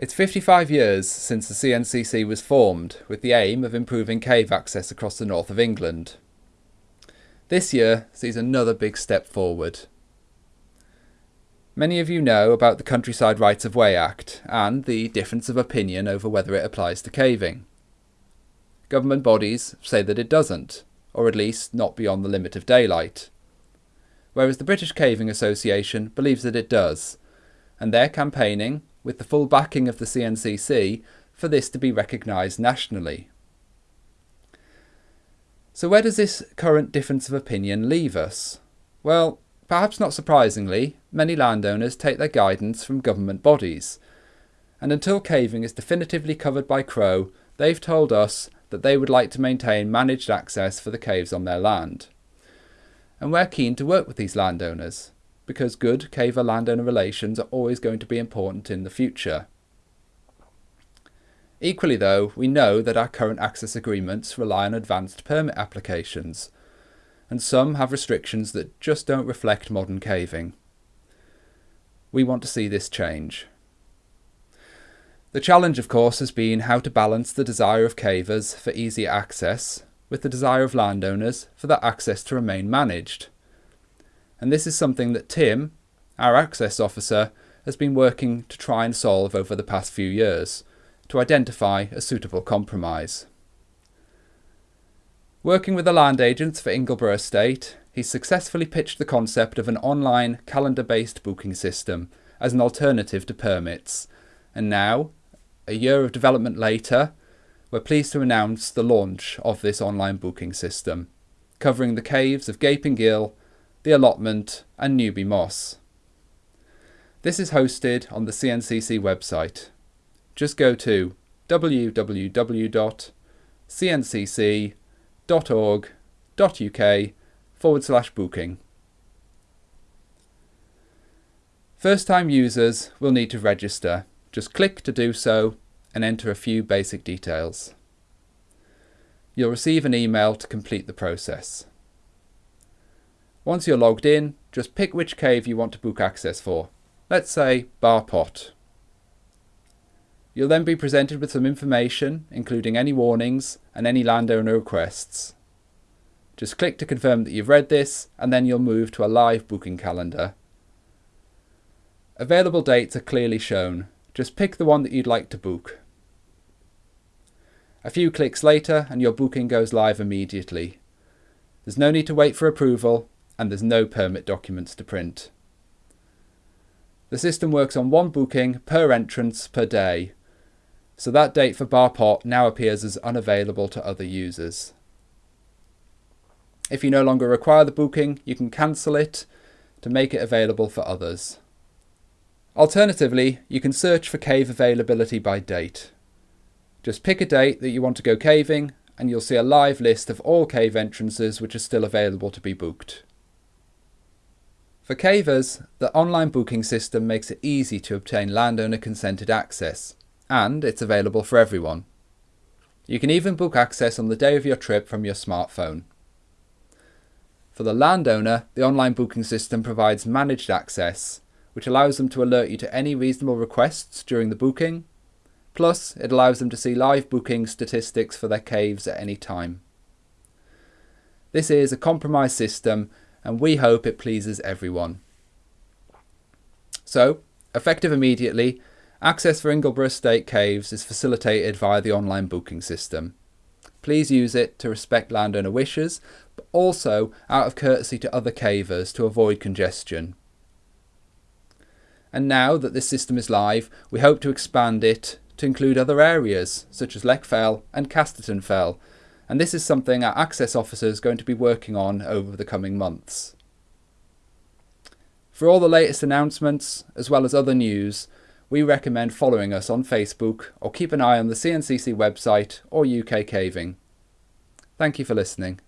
It's 55 years since the CNCC was formed with the aim of improving cave access across the north of England. This year sees another big step forward. Many of you know about the Countryside Rights of Way Act and the difference of opinion over whether it applies to caving. Government bodies say that it doesn't, or at least not beyond the limit of daylight. Whereas the British Caving Association believes that it does, and they're campaigning with the full backing of the CNCC for this to be recognised nationally. So where does this current difference of opinion leave us? Well, perhaps not surprisingly, many landowners take their guidance from government bodies. And until caving is definitively covered by CRoW, they've told us that they would like to maintain managed access for the caves on their land. And we're keen to work with these landowners because good caver landowner relations are always going to be important in the future. Equally though, we know that our current access agreements rely on advanced permit applications, and some have restrictions that just don't reflect modern caving. We want to see this change. The challenge of course has been how to balance the desire of cavers for easier access with the desire of landowners for that access to remain managed and this is something that Tim, our access officer, has been working to try and solve over the past few years to identify a suitable compromise. Working with the land agents for Ingleborough Estate, he successfully pitched the concept of an online calendar-based booking system as an alternative to permits, and now, a year of development later, we're pleased to announce the launch of this online booking system, covering the caves of Gaping Gill the allotment, and Newby Moss. This is hosted on the CNCC website. Just go to www.cncc.org.uk forward slash booking. First time users will need to register. Just click to do so and enter a few basic details. You'll receive an email to complete the process. Once you're logged in, just pick which cave you want to book access for. Let's say Bar Pot. You'll then be presented with some information, including any warnings and any landowner requests. Just click to confirm that you've read this, and then you'll move to a live booking calendar. Available dates are clearly shown. Just pick the one that you'd like to book. A few clicks later and your booking goes live immediately. There's no need to wait for approval, and there's no permit documents to print. The system works on one booking per entrance per day, so that date for Bar Pot now appears as unavailable to other users. If you no longer require the booking, you can cancel it to make it available for others. Alternatively, you can search for cave availability by date. Just pick a date that you want to go caving and you'll see a live list of all cave entrances which are still available to be booked. For cavers, the online booking system makes it easy to obtain landowner consented access, and it's available for everyone. You can even book access on the day of your trip from your smartphone. For the landowner, the online booking system provides managed access, which allows them to alert you to any reasonable requests during the booking. Plus, it allows them to see live booking statistics for their caves at any time. This is a compromise system and we hope it pleases everyone. So, effective immediately, access for Ingleborough Estate Caves is facilitated via the online booking system. Please use it to respect landowner wishes, but also out of courtesy to other cavers to avoid congestion. And now that this system is live, we hope to expand it to include other areas, such as Leck Fell and Casterton Fell, and this is something our access officer is going to be working on over the coming months. For all the latest announcements, as well as other news, we recommend following us on Facebook or keep an eye on the CNCC website or UK Caving. Thank you for listening.